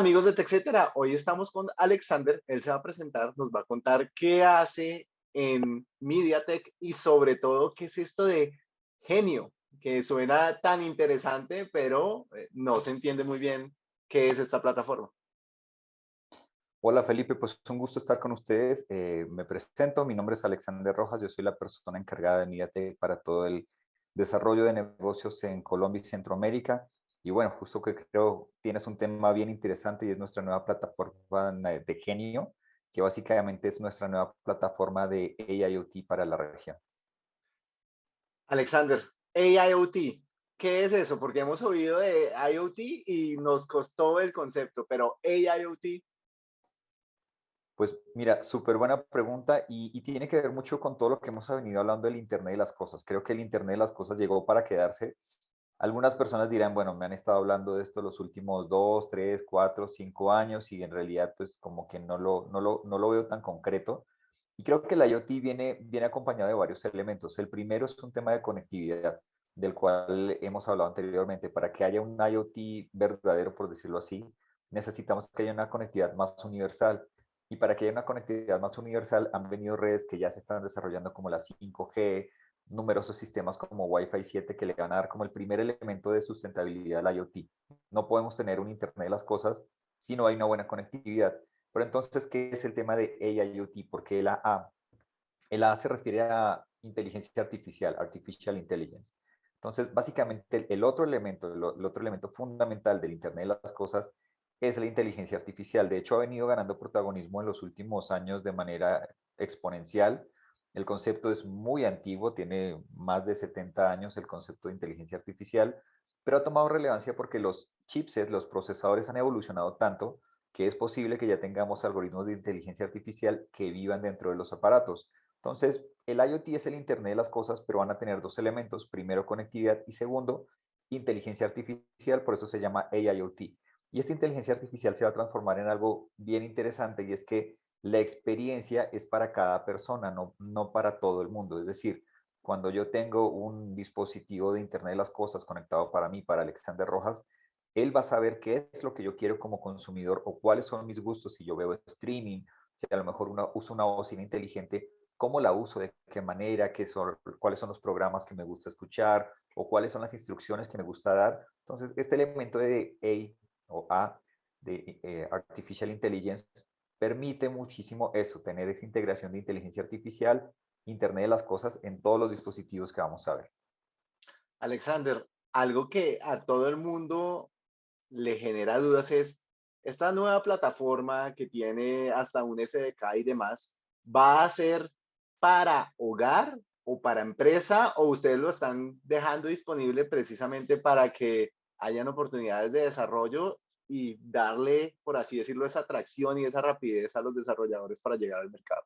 amigos de TechCetera, hoy estamos con Alexander, él se va a presentar, nos va a contar qué hace en MediaTek y sobre todo qué es esto de genio, que suena tan interesante, pero eh, no se entiende muy bien qué es esta plataforma. Hola Felipe, pues es un gusto estar con ustedes. Eh, me presento, mi nombre es Alexander Rojas, yo soy la persona encargada de MediaTek para todo el desarrollo de negocios en Colombia y Centroamérica. Y bueno, justo que creo tienes un tema bien interesante y es nuestra nueva plataforma de Genio, que básicamente es nuestra nueva plataforma de AIoT para la región. Alexander, AIoT, ¿qué es eso? Porque hemos oído de IoT y nos costó el concepto, pero AIoT. Pues mira, súper buena pregunta y, y, tiene que ver mucho con todo lo que hemos venido hablando del Internet de las Cosas. Creo que el Internet de las Cosas llegó para quedarse algunas personas dirán, bueno, me han estado hablando de esto los últimos dos, tres, cuatro, cinco años y en realidad pues como que no lo, no lo, no lo veo tan concreto. Y creo que la IoT viene, viene acompañado de varios elementos. El primero es un tema de conectividad, del cual hemos hablado anteriormente. Para que haya un IoT verdadero, por decirlo así, necesitamos que haya una conectividad más universal. Y para que haya una conectividad más universal han venido redes que ya se están desarrollando como la 5G, numerosos sistemas como Wi-Fi 7 que le van a dar como el primer elemento de sustentabilidad al IoT. No podemos tener un Internet de las cosas si no hay una buena conectividad. Pero entonces, ¿qué es el tema de AIoT? ¿Por qué la A? El A se refiere a inteligencia artificial, Artificial Intelligence. Entonces, básicamente, el otro elemento, el otro elemento fundamental del Internet de las cosas es la inteligencia artificial. De hecho, ha venido ganando protagonismo en los últimos años de manera exponencial el concepto es muy antiguo, tiene más de 70 años el concepto de inteligencia artificial, pero ha tomado relevancia porque los chipsets, los procesadores han evolucionado tanto que es posible que ya tengamos algoritmos de inteligencia artificial que vivan dentro de los aparatos. Entonces, el IoT es el Internet de las cosas, pero van a tener dos elementos. Primero, conectividad y segundo, inteligencia artificial, por eso se llama AIoT. Y esta inteligencia artificial se va a transformar en algo bien interesante y es que la experiencia es para cada persona, no, no para todo el mundo. Es decir, cuando yo tengo un dispositivo de Internet de las Cosas conectado para mí, para Alexander Rojas, él va a saber qué es lo que yo quiero como consumidor o cuáles son mis gustos si yo veo streaming, si a lo mejor una, uso una bocina inteligente, cómo la uso, de qué manera, qué son, cuáles son los programas que me gusta escuchar o cuáles son las instrucciones que me gusta dar. Entonces, este elemento de A o A, de eh, Artificial Intelligence, permite muchísimo eso, tener esa integración de inteligencia artificial, Internet de las cosas en todos los dispositivos que vamos a ver. Alexander, algo que a todo el mundo le genera dudas es, esta nueva plataforma que tiene hasta un SDK y demás, ¿va a ser para hogar o para empresa o ustedes lo están dejando disponible precisamente para que hayan oportunidades de desarrollo y darle, por así decirlo, esa atracción y esa rapidez a los desarrolladores para llegar al mercado?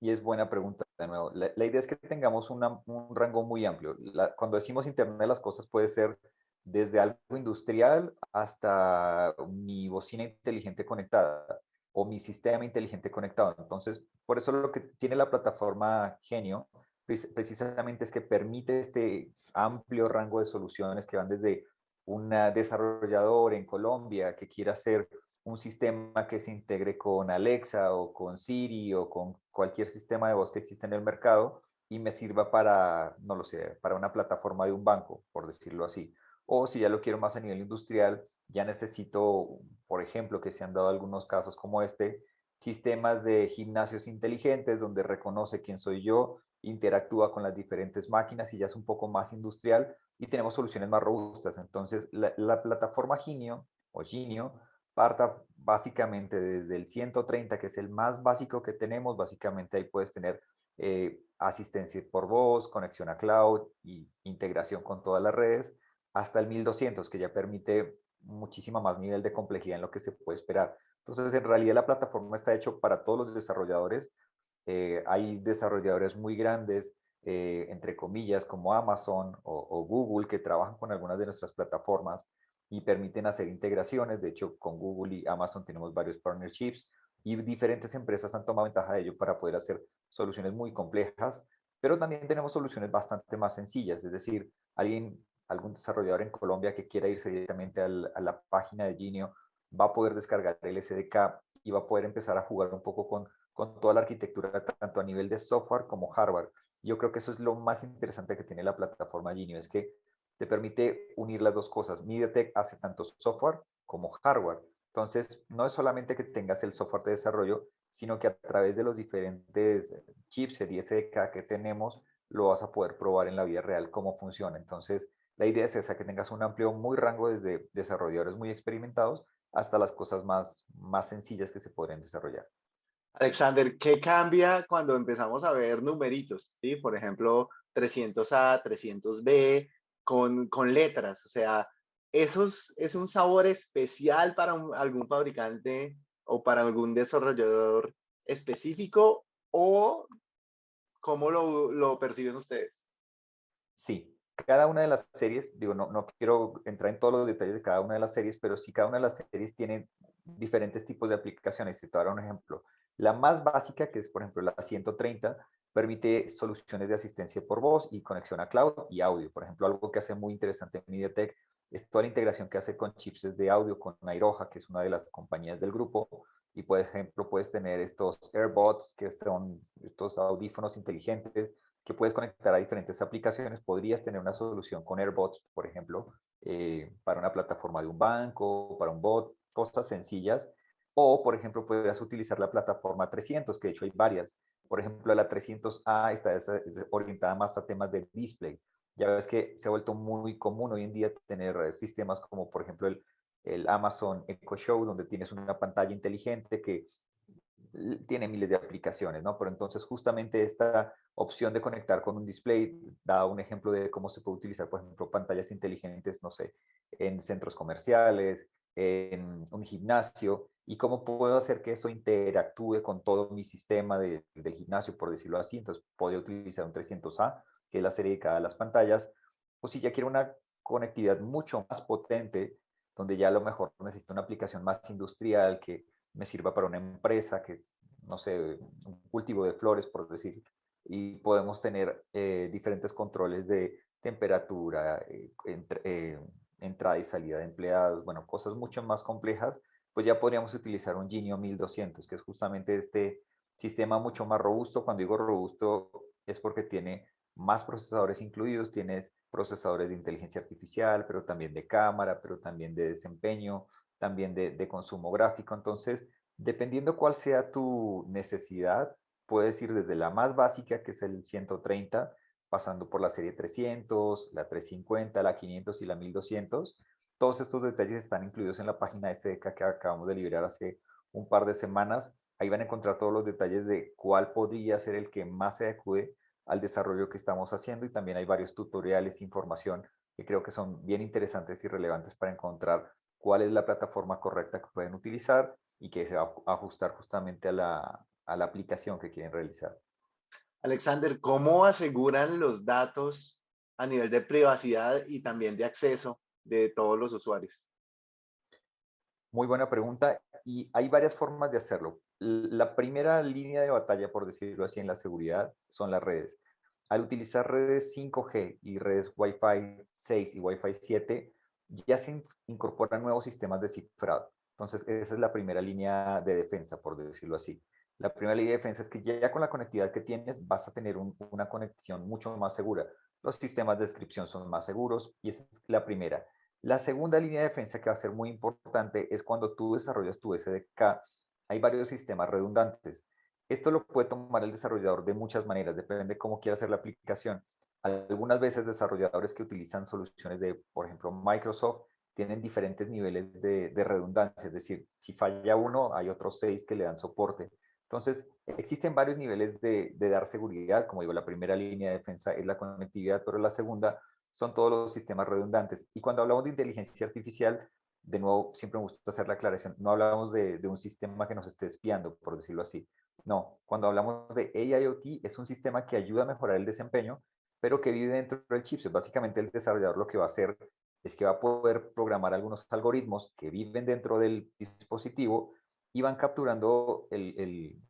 Y es buena pregunta de nuevo. La, idea es que tengamos un rango muy amplio. cuando decimos Internet de las cosas puede ser desde algo industrial hasta mi bocina inteligente conectada o mi sistema inteligente conectado. Entonces, por eso lo que tiene la plataforma Genio precisamente es que permite este amplio rango de soluciones que van desde un desarrollador en Colombia que quiera hacer un sistema que se integre con Alexa o con Siri o con cualquier sistema de voz que existe en el mercado y me sirva para, no lo sé, para una plataforma de un banco, por decirlo así. O si ya lo quiero más a nivel industrial, ya necesito, por ejemplo, que se han dado algunos casos como este, sistemas de gimnasios inteligentes donde reconoce quién soy yo, interactúa con las diferentes máquinas y ya es un poco más industrial y tenemos soluciones más robustas. Entonces, la, plataforma Ginio o Ginio parta básicamente desde el 130, que es el más básico que tenemos. Básicamente ahí puedes tener eh, asistencia por voz, conexión a cloud y integración con todas las redes, hasta el 1200, que ya permite muchísima más nivel de complejidad en lo que se puede esperar. Entonces, en realidad la plataforma está hecho para todos los desarrolladores. Eh, hay desarrolladores muy grandes, eh, entre comillas, como Amazon o, Google, que trabajan con algunas de nuestras plataformas y permiten hacer integraciones. De hecho, con Google y Amazon tenemos varios partnerships y diferentes empresas han tomado ventaja de ello para poder hacer soluciones muy complejas, pero también tenemos soluciones bastante más sencillas. Es decir, alguien, algún desarrollador en Colombia que quiera irse directamente a la página de Genio va a poder descargar el SDK y va a poder empezar a jugar un poco con, con toda la arquitectura, tanto a nivel de software como hardware. Yo creo que eso es lo más interesante que tiene la plataforma Genio, es que te permite unir las dos cosas. MediaTek hace tanto software como hardware. Entonces, no es solamente que tengas el software de desarrollo, sino que a través de los diferentes chips y SDK que tenemos, lo vas a poder probar en la vida real cómo funciona. Entonces, la idea es esa, que tengas un amplio, muy rango desde desarrolladores muy experimentados hasta las cosas más, más sencillas que se pueden desarrollar. Alexander, ¿qué cambia cuando empezamos a ver numeritos? ¿sí? Por ejemplo, 300A, 300B, con, con letras. O sea, ¿esos es un sabor especial para algún fabricante o para algún desarrollador específico o cómo lo, lo perciben ustedes? Sí, cada una de las series, digo, no, no quiero entrar en todos los detalles de cada una de las series, pero sí cada una de las series tiene diferentes tipos de aplicaciones. Si te voy a dar un ejemplo. La más básica, que es por ejemplo la 130, permite soluciones de asistencia por voz y conexión a cloud y audio. Por ejemplo, algo que hace muy interesante MediaTek es toda la integración que hace con chips de audio, con Nairoja, que es una de las compañías del grupo. Y por ejemplo, puedes tener estos AirBots, que son estos audífonos inteligentes, que puedes conectar a diferentes aplicaciones. Podrías tener una solución con AirBots, por ejemplo, eh, para una plataforma de un banco, para un bot, cosas sencillas. O, por ejemplo, podrías utilizar la plataforma 300, que de hecho hay varias. Por ejemplo, la 300A está orientada más a temas de display. Ya ves que se ha vuelto muy común hoy en día tener sistemas como, por ejemplo, el, el Amazon Echo Show, donde tienes una pantalla inteligente que tiene miles de aplicaciones, ¿no? Pero entonces justamente esta opción de conectar con un display da un ejemplo de cómo se puede utilizar, por ejemplo, pantallas inteligentes, no sé, en centros comerciales, en un gimnasio, y cómo puedo hacer que eso interactúe con todo mi sistema de, del gimnasio, por decirlo así. Entonces, podría utilizar un 300A, que es la serie dedicada a las pantallas, o si ya quiero una conectividad mucho más potente, donde ya a lo mejor necesito una aplicación más industrial que me sirva para una empresa que, no sé, un cultivo de flores, por decir, y podemos tener eh, diferentes controles de temperatura, eh, eh, entrada y salida de empleados, bueno, cosas mucho más complejas, pues ya podríamos utilizar un Genio 1200, que es justamente este sistema mucho más robusto. Cuando digo robusto es porque tiene más procesadores incluidos, tienes procesadores de inteligencia artificial, pero también de cámara, pero también de desempeño, también de, consumo gráfico. Entonces, dependiendo cuál sea tu necesidad, puedes ir desde la más básica, que es el 130, pasando por la serie 300, la 350, la 500 y la 1200. Todos estos detalles están incluidos en la página SDK que acabamos de liberar hace un par de semanas. Ahí van a encontrar todos los detalles de cuál podría ser el que más se acude al desarrollo que estamos haciendo y también hay varios tutoriales, información que creo que son bien interesantes y relevantes para encontrar cuál es la plataforma correcta que pueden utilizar y que se va a ajustar justamente a la, a la aplicación que quieren realizar. Alexander, ¿cómo aseguran los datos a nivel de privacidad y también de acceso de todos los usuarios? Muy buena pregunta y hay varias formas de hacerlo. La primera línea de batalla, por decirlo así, en la seguridad son las redes. Al utilizar redes 5G y redes Wi-Fi 6 y Wi-Fi 7, ya se incorporan nuevos sistemas de cifrado. Entonces, esa es la primera línea de defensa, por decirlo así. La primera línea de defensa es que ya con la conectividad que tienes vas a tener una conexión mucho más segura. Los sistemas de descripción son más seguros y esa es la primera. La segunda línea de defensa que va a ser muy importante es cuando tú desarrollas tu SDK, hay varios sistemas redundantes. Esto lo puede tomar el desarrollador de muchas maneras, depende de cómo quiera hacer la aplicación. Algunas veces desarrolladores que utilizan soluciones de, por ejemplo, Microsoft, tienen diferentes niveles de, redundancia, es decir, si falla uno, hay otros seis que le dan soporte. Entonces, existen varios niveles de, de, dar seguridad, como digo, la primera línea de defensa es la conectividad, pero la segunda son todos los sistemas redundantes. Y cuando hablamos de inteligencia artificial, de nuevo, siempre me gusta hacer la aclaración, no hablamos de, de un sistema que nos esté espiando, por decirlo así. No, cuando hablamos de AIoT, es un sistema que ayuda a mejorar el desempeño, pero que vive dentro del chip. Básicamente el desarrollador lo que va a hacer es que va a poder programar algunos algoritmos que viven dentro del dispositivo y van capturando el,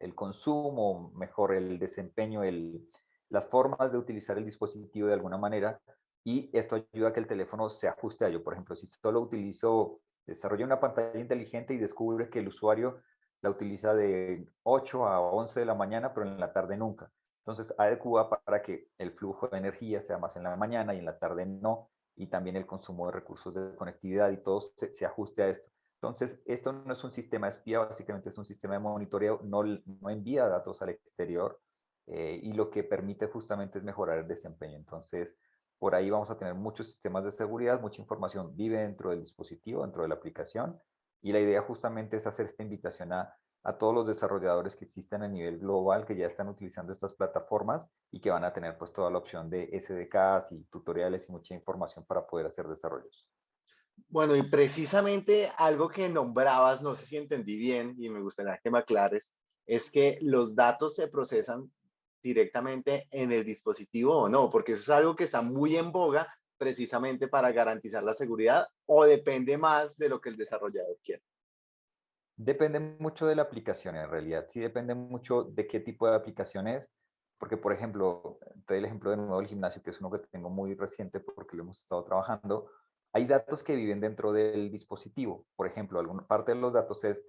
el, consumo, mejor el desempeño, el, las formas de utilizar el dispositivo de alguna manera y esto ayuda a que el teléfono se ajuste a ello. Por ejemplo, si solo utilizo desarrolla una pantalla inteligente y descubre que el usuario la utiliza de 8 a 11 de la mañana, pero en la tarde nunca. Entonces, adecua para que el flujo de energía sea más en la mañana y en la tarde no, y también el consumo de recursos de conectividad y todo se, ajuste a esto. Entonces, esto no es un sistema espía, básicamente es un sistema de monitoreo, no, no envía datos al exterior eh, y lo que permite justamente es mejorar el desempeño. Entonces, por ahí vamos a tener muchos sistemas de seguridad, mucha información vive dentro del dispositivo, dentro de la aplicación, y la idea justamente es hacer esta invitación a, a todos los desarrolladores que existen a nivel global, que ya están utilizando estas plataformas y que van a tener pues toda la opción de SDKs y tutoriales y mucha información para poder hacer desarrollos. Bueno, y precisamente algo que nombrabas, no sé si entendí bien y me gustaría que me aclares, es que los datos se procesan directamente en el dispositivo o no, porque eso es algo que está muy en boga precisamente para garantizar la seguridad o depende más de lo que el desarrollador quiere. Depende mucho de la aplicación en realidad, sí depende mucho de qué tipo de aplicación es, porque por ejemplo, te doy el ejemplo de nuevo del gimnasio, que es uno que tengo muy reciente porque lo hemos estado trabajando, hay datos que viven dentro del dispositivo, por ejemplo, alguna parte de los datos es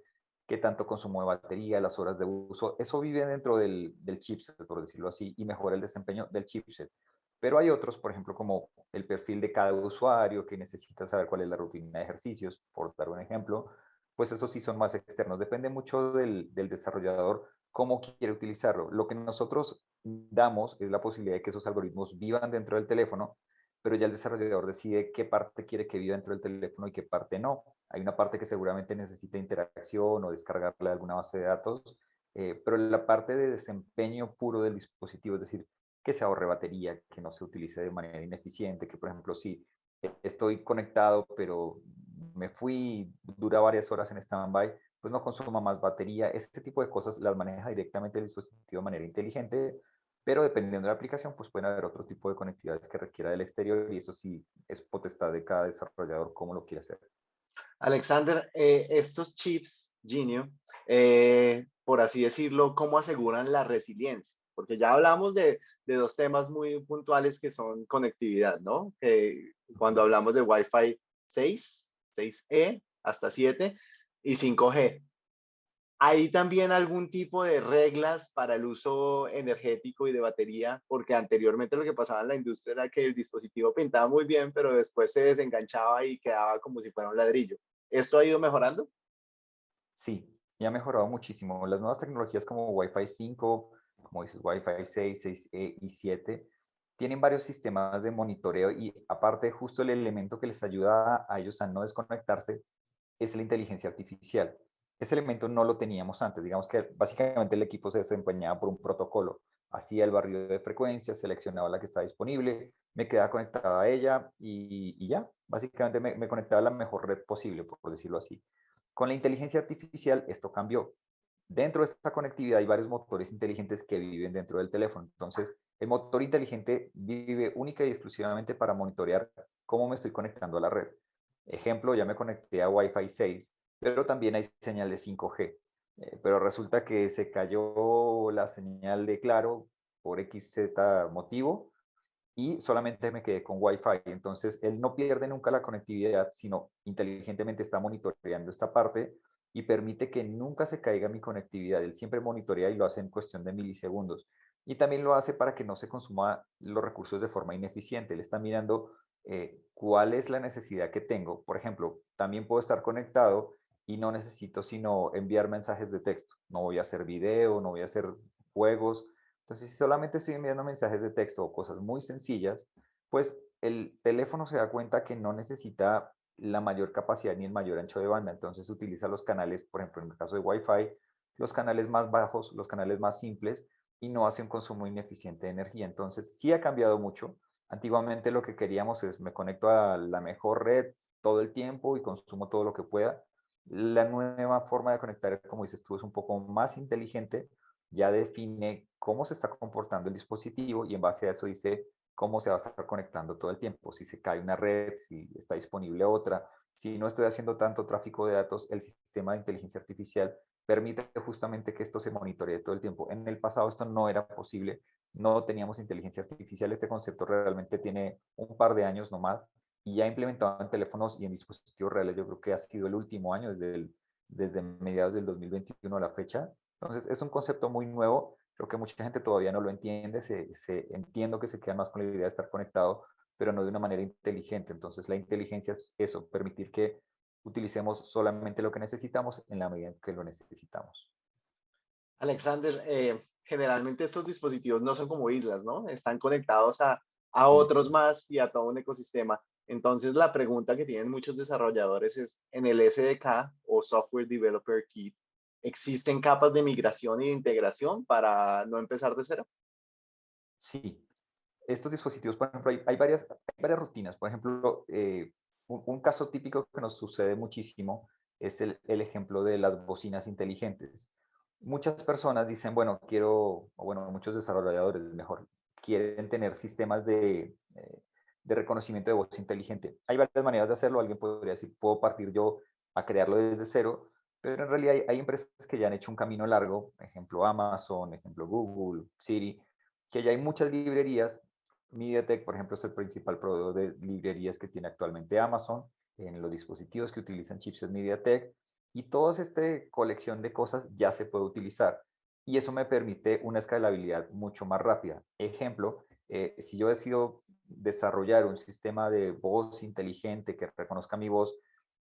qué tanto consumo de batería, las horas de uso, eso vive dentro del, del chipset, por decirlo así, y mejora el desempeño del chipset. Pero hay otros, por ejemplo, como el perfil de cada usuario, que necesita saber cuál es la rutina de ejercicios, por dar un ejemplo, pues esos sí son más externos. Depende mucho del, desarrollador cómo quiere utilizarlo. Lo que nosotros damos es la posibilidad de que esos algoritmos vivan dentro del teléfono, pero ya el desarrollador decide qué parte quiere que viva dentro del teléfono y qué parte no. Hay una parte que seguramente necesita interacción o descargarle de alguna base de datos, eh, pero la parte de desempeño puro del dispositivo, es decir, que se ahorre batería, que no se utilice de manera ineficiente, que por ejemplo si estoy conectado pero me fui, dura varias horas en stand-by, pues no consuma más batería. Este tipo de cosas las maneja directamente el dispositivo de manera inteligente, pero dependiendo de la aplicación, pues pueden haber otro tipo de conectividades que requiera del exterior y eso sí es potestad de cada desarrollador cómo lo quiere hacer. Alexander, eh, estos chips Genio, eh, por así decirlo, ¿cómo aseguran la resiliencia? Porque ya hablamos de, de dos temas muy puntuales que son conectividad, ¿no? cuando hablamos de Wi-Fi 6 6E hasta 7 y 5G. ¿Hay también algún tipo de reglas para el uso energético y de batería? Porque anteriormente lo que pasaba en la industria era que el dispositivo pintaba muy bien, pero después se desenganchaba y quedaba como si fuera un ladrillo. ¿Esto ha ido mejorando? Sí, y ha mejorado muchísimo. Las nuevas tecnologías como Wi-Fi 5, como dices, Wi-Fi 6, 6E y 7, tienen varios sistemas de monitoreo y aparte justo el elemento que les ayuda a ellos a no desconectarse es la inteligencia artificial. Ese elemento no lo teníamos antes, digamos que básicamente el equipo se desempeñaba por un protocolo, hacía el barrido de frecuencias, seleccionaba la que estaba disponible, me quedaba conectada a ella y, ya, básicamente me, me, conectaba a la mejor red posible, por decirlo así. Con la inteligencia artificial esto cambió. Dentro de esta conectividad hay varios motores inteligentes que viven dentro del teléfono. Entonces, el motor inteligente vive única y exclusivamente para monitorear cómo me estoy conectando a la red. Ejemplo, ya me conecté a Wi-Fi 6, pero también hay señal de 5G. Eh, pero resulta que se cayó la señal de Claro por XZ motivo y solamente me quedé con Wi-Fi. Entonces, él no pierde nunca la conectividad, sino inteligentemente está monitoreando esta parte y permite que nunca se caiga mi conectividad. Él siempre monitorea y lo hace en cuestión de milisegundos y también lo hace para que no se consuma los recursos de forma ineficiente. Él está mirando eh, cuál es la necesidad que tengo. Por ejemplo, también puedo estar conectado y no necesito sino enviar mensajes de texto. No voy a hacer video, no voy a hacer juegos. Entonces, si solamente estoy enviando mensajes de texto o cosas muy sencillas, pues el teléfono se da cuenta que no necesita la mayor capacidad ni el mayor ancho de banda. Entonces utiliza los canales, por ejemplo, en el caso de Wi-Fi, los canales más bajos, los canales más simples, y no hace un consumo ineficiente de energía. Entonces, sí ha cambiado mucho. Antiguamente lo que queríamos es me conecto a la mejor red todo el tiempo y consumo todo lo que pueda. La nueva forma de conectar, como dices tú, es un poco más inteligente. Ya define cómo se está comportando el dispositivo y en base a eso dice cómo se va a estar conectando todo el tiempo. Si se cae una red, si está disponible otra, si no estoy haciendo tanto tráfico de datos, el sistema de inteligencia artificial permite justamente que esto se monitoree todo el tiempo. En el pasado esto no era posible, no teníamos inteligencia artificial, este concepto realmente tiene un par de años nomás y ya implementado en teléfonos y en dispositivos reales, yo creo que ha sido el último año, desde, desde mediados del 2021 a la fecha. Entonces, es un concepto muy nuevo, creo que mucha gente todavía no lo entiende, se, se entiendo que se queda más con la idea de estar conectado, pero no de una manera inteligente. Entonces, la inteligencia es eso, permitir que utilicemos solamente lo que necesitamos en la medida en que lo necesitamos. Alexander, eh, generalmente estos dispositivos no son como islas, ¿no? Están conectados a, a otros más y a todo un ecosistema. Entonces, la pregunta que tienen muchos desarrolladores es, en el SDK o Software Developer Kit, ¿existen capas de migración y de integración para no empezar de cero? Sí. Estos dispositivos, por ejemplo, hay, varias, varias rutinas. Por ejemplo, eh, un, caso típico que nos sucede muchísimo es el, ejemplo de las bocinas inteligentes. Muchas personas dicen, bueno, quiero, o bueno, muchos desarrolladores, mejor, quieren tener sistemas de, eh, de reconocimiento de voz inteligente. Hay varias maneras de hacerlo. Alguien podría decir, puedo partir yo a crearlo desde cero, pero en realidad hay, empresas que ya han hecho un camino largo, ejemplo Amazon, ejemplo Google, Siri, que ya hay muchas librerías. MediaTek, por ejemplo, es el principal proveedor de librerías que tiene actualmente Amazon en los dispositivos que utilizan chipsets MediaTek y toda esta colección de cosas ya se puede utilizar y eso me permite una escalabilidad mucho más rápida. Ejemplo, eh, si yo decido desarrollar un sistema de voz inteligente que reconozca mi voz,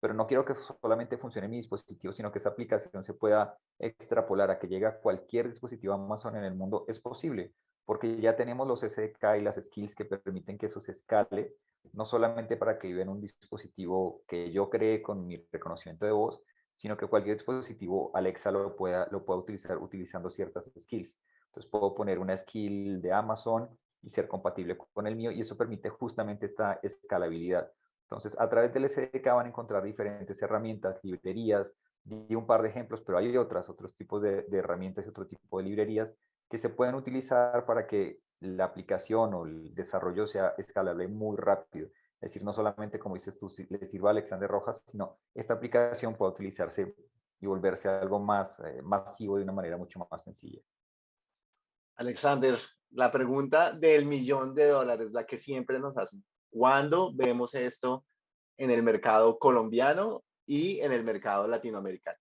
pero no quiero que solamente funcione mi dispositivo, sino que esa aplicación se pueda extrapolar a que llegue a cualquier dispositivo Amazon en el mundo, es posible, porque ya tenemos los SDK y las skills que permiten que eso se escale, no solamente para que viva en un dispositivo que yo cree con mi reconocimiento de voz, sino que cualquier dispositivo Alexa lo pueda, lo pueda utilizar utilizando ciertas skills. Entonces puedo poner una skill de Amazon y ser compatible con el mío y eso permite justamente esta escalabilidad. Entonces, a través del SDK van a encontrar diferentes herramientas, librerías, di un par de ejemplos, pero hay otras, otros tipos de, de herramientas y otro tipo de librerías que se pueden utilizar para que la aplicación o el desarrollo sea escalable muy rápido. Es decir, no solamente, como dices tú, le sirva a Alexander Rojas, sino esta aplicación puede utilizarse y volverse algo más eh, masivo de una manera mucho más sencilla. Alexander, la pregunta del millón de dólares, la que siempre nos hacen. ¿Cuándo vemos esto en el mercado colombiano y en el mercado latinoamericano?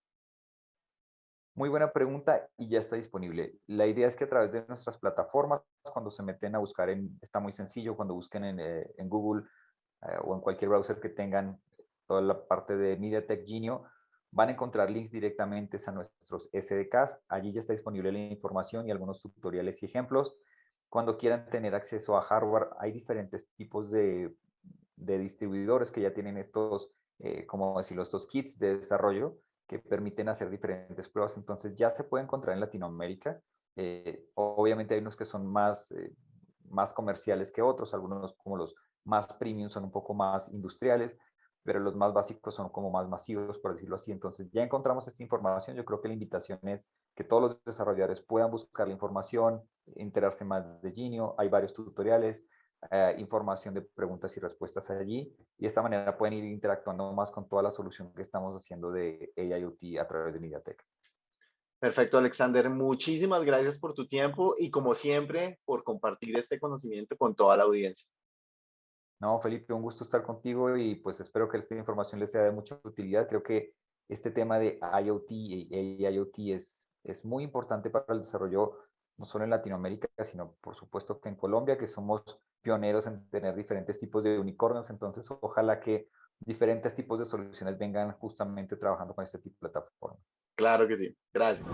Muy buena pregunta y ya está disponible. La idea es que a través de nuestras plataformas, cuando se meten a buscar, en, está muy sencillo, cuando busquen en, eh, Google eh, o en cualquier browser que tengan toda la parte de MediaTek Genio, van a encontrar links directamente a nuestros SDKs. Allí ya está disponible la información y algunos tutoriales y ejemplos. Cuando quieran tener acceso a hardware, hay diferentes tipos de, de distribuidores que ya tienen estos, eh, como decirlo, estos kits de desarrollo que permiten hacer diferentes pruebas. Entonces ya se puede encontrar en Latinoamérica. Eh, obviamente hay unos que son más, más comerciales que otros, algunos como los más premium son un poco más industriales, pero los más básicos son como más masivos, por decirlo así. Entonces ya encontramos esta información. Yo creo que la invitación es que todos los desarrolladores puedan buscar la información, enterarse más de Genio. Hay varios tutoriales, eh, información de preguntas y respuestas allí. Y de esta manera pueden ir interactuando más con toda la solución que estamos haciendo de AIoT a través de MediaTek. Perfecto, Alexander. Muchísimas gracias por tu tiempo y como siempre por compartir este conocimiento con toda la audiencia. No, Felipe, un gusto estar contigo y pues espero que esta información les sea de mucha utilidad. Creo que este tema de IoT y IoT es, es muy importante para el desarrollo no solo en Latinoamérica, sino por supuesto que en Colombia, que somos pioneros en tener diferentes tipos de unicornios. Entonces, ojalá que diferentes tipos de soluciones vengan justamente trabajando con este tipo de plataformas. Claro que sí. Gracias.